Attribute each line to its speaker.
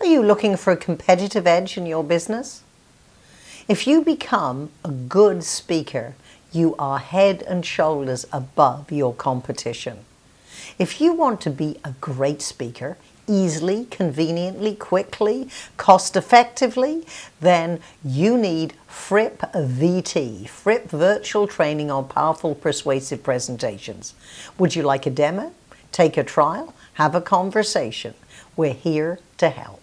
Speaker 1: Are you looking for a competitive edge in your business? If you become a good speaker, you are head and shoulders above your competition. If you want to be a great speaker, easily, conveniently, quickly, cost effectively, then you need Fripp VT, Fripp Virtual Training on Powerful Persuasive Presentations. Would you like a demo? Take a trial? Have a conversation. We're here to help.